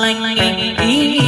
long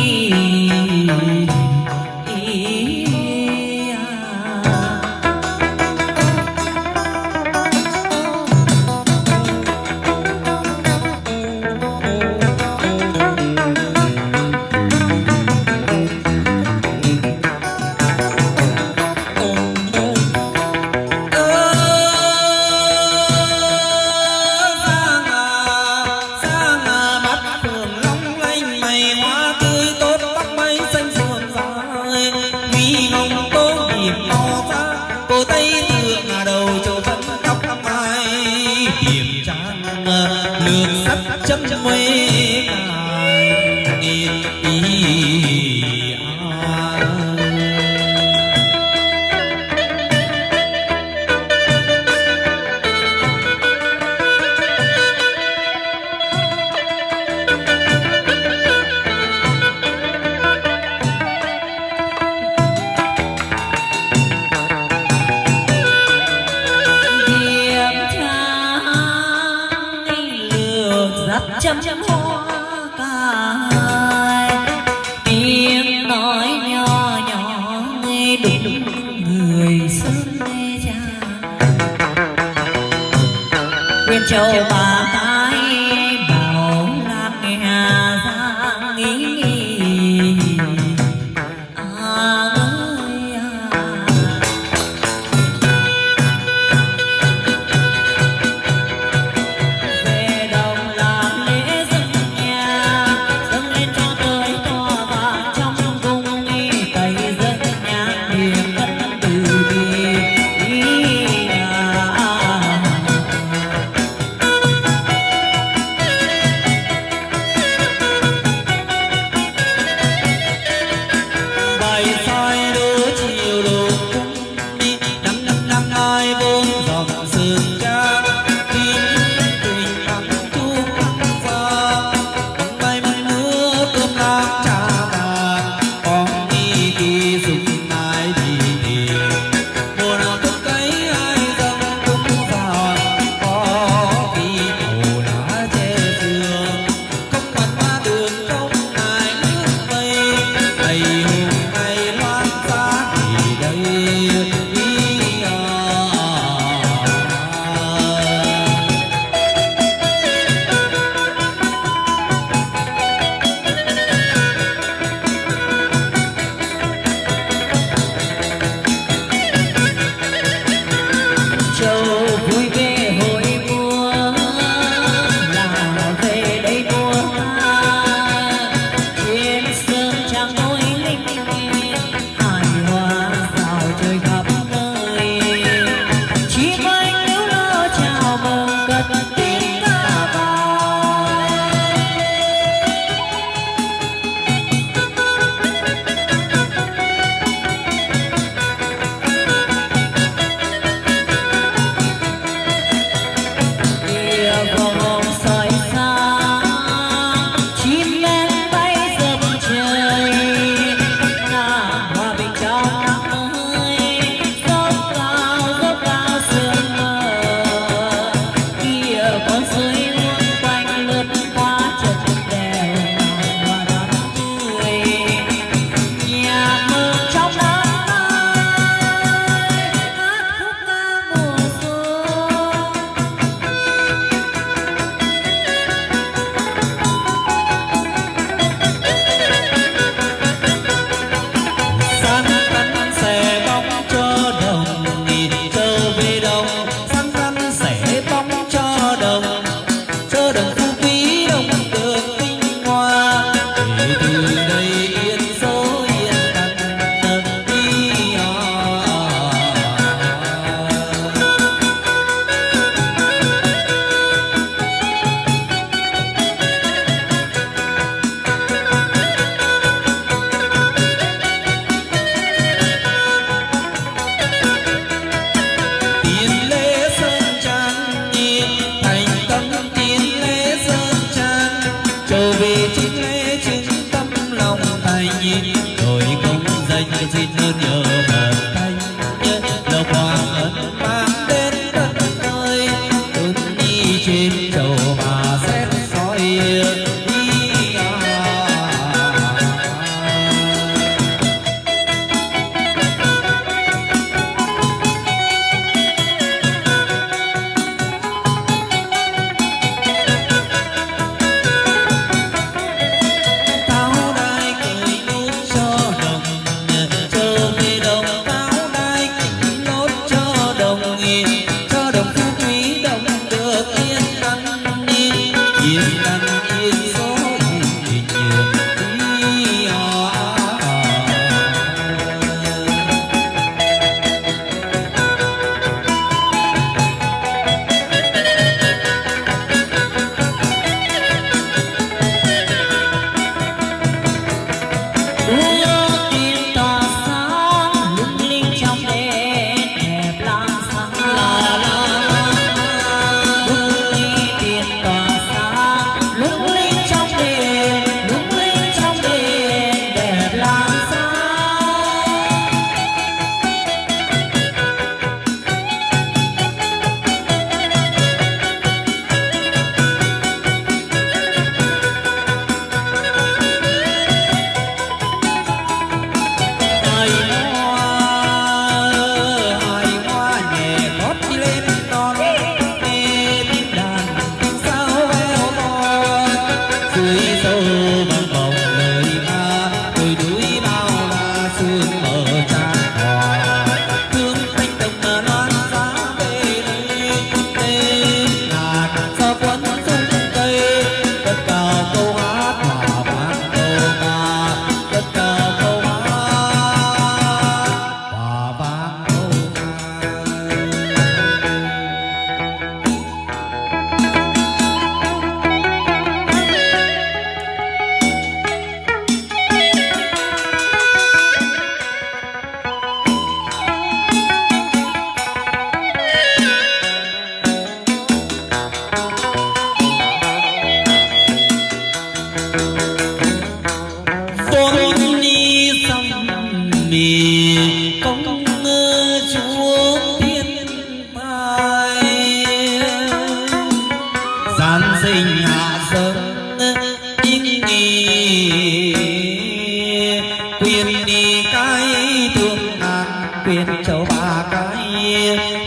quyên châu ba cái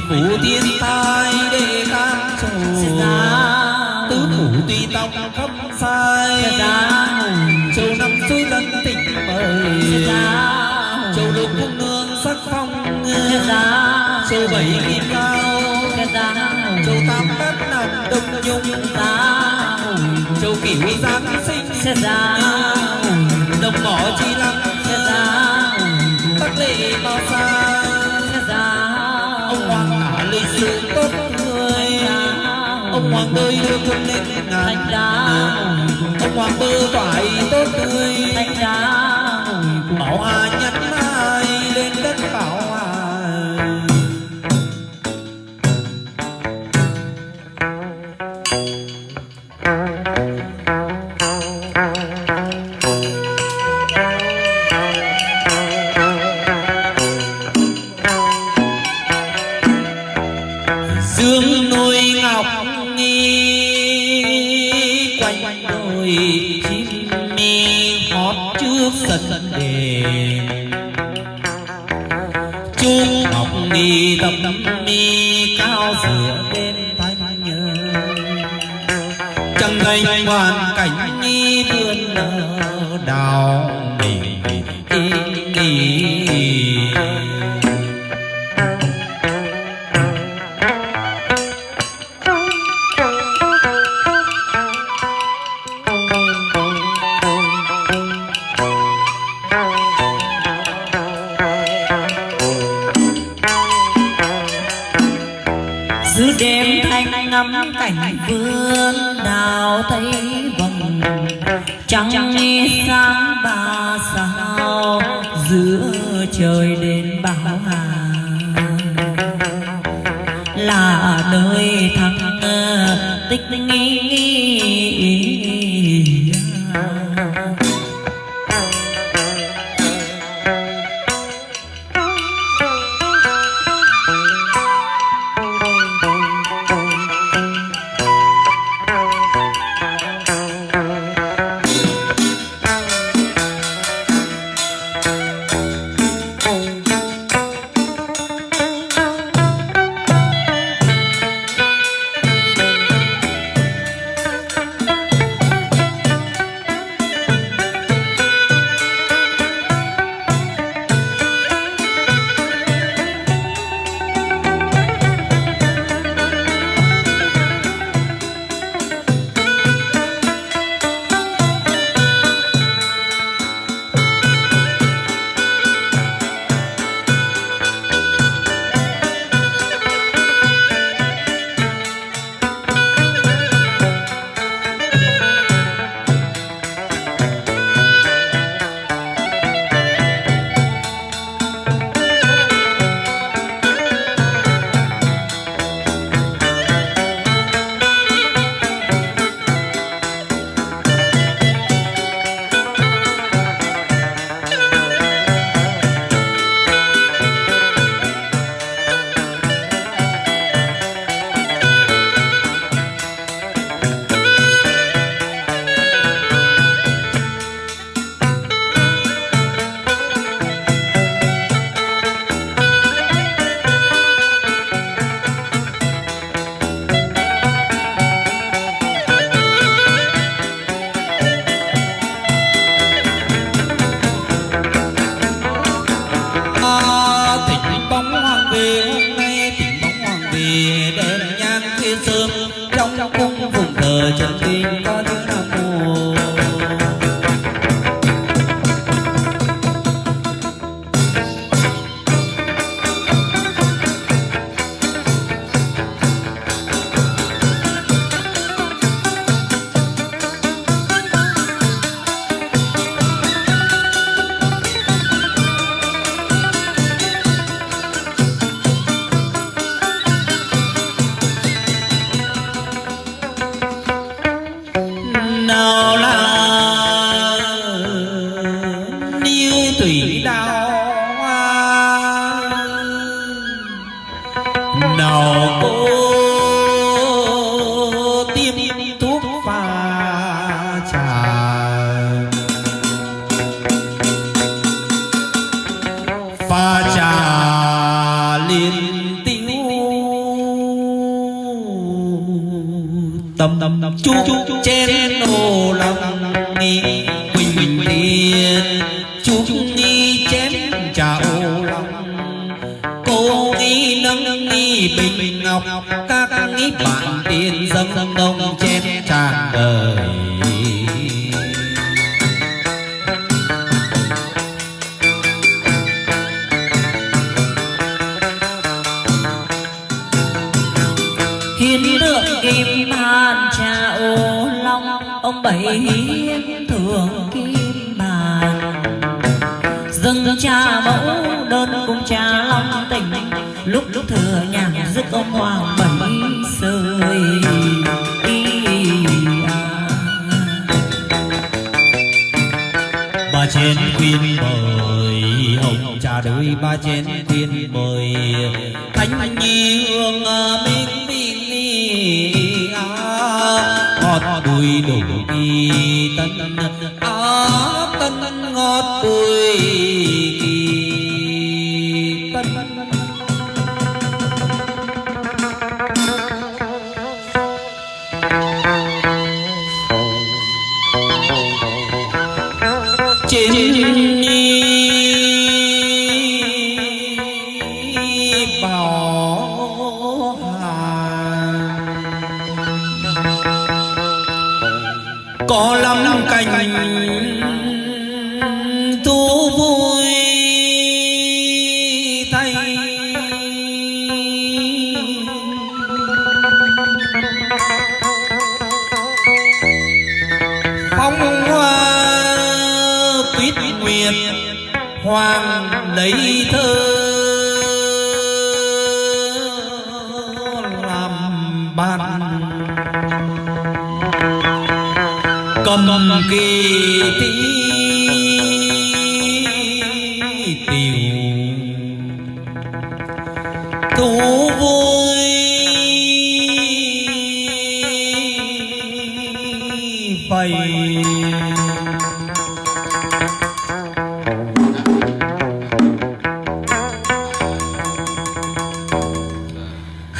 hãy phủ thiên tai để tam trù tứ phủ tuy tông khắp sai. Châu năm suối lân tình mời châu lục quốc nương sắc phong. Châu bảy kim cao. Châu tam đất nằm đông nhung. Châu cửu giáng sinh. Đồng mỏ chi lăng. Tắc lệ bao xa lương tốt người à. ông hoàng tươi đưa thân lên thành ra. Ông hoàng bơ phải tốt tươi. Thành ra. Bảo a nhất ಮಾಡೀ cô nghi nâng nghi bình ngọc các nghi bạn tiền dâng dâng đông chén tràn đời hiến tượng kim bàn trà ô long, ông bảy lúc thừa nhạc rất ông hoàng bảy sơi. À. Ba chén khuyên mời, ông cha đời ba chén khuyên mời. Thánh nhi hương à, minh minh à. ngọt bùi đổ kỳ tân á tân ngọt bùi hoàng lấy thơ làm bàn cầm kỳ thi.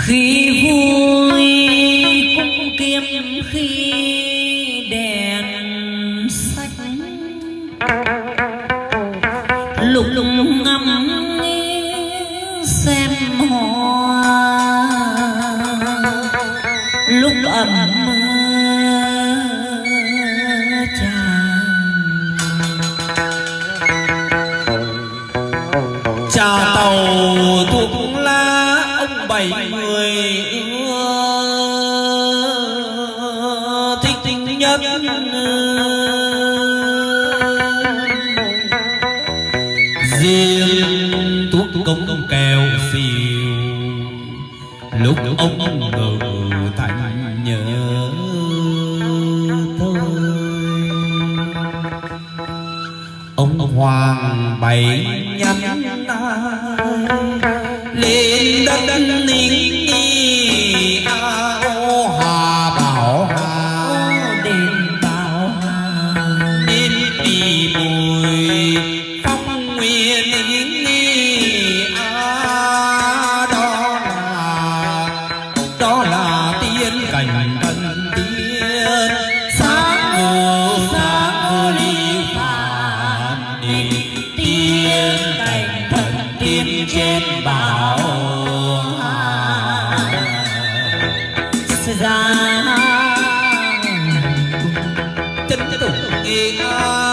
khi vui cũng kiếm khi lúc ông ngự thành nhớ thôi ông hoàng bảy nhắn lên đất ninh già chân tục kỳ. ngon